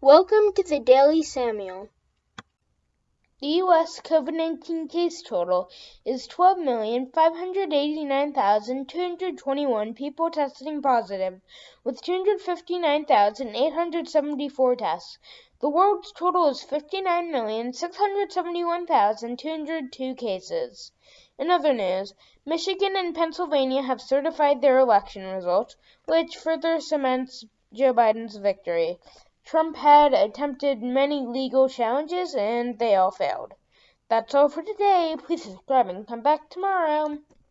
Welcome to the Daily Samuel. The U.S. COVID 19 case total is 12,589,221 people testing positive, with 259,874 tests. The world's total is 59,671,202 cases. In other news, Michigan and Pennsylvania have certified their election results, which further cements Joe Biden's victory. Trump had attempted many legal challenges and they all failed. That's all for today. Please subscribe and come back tomorrow.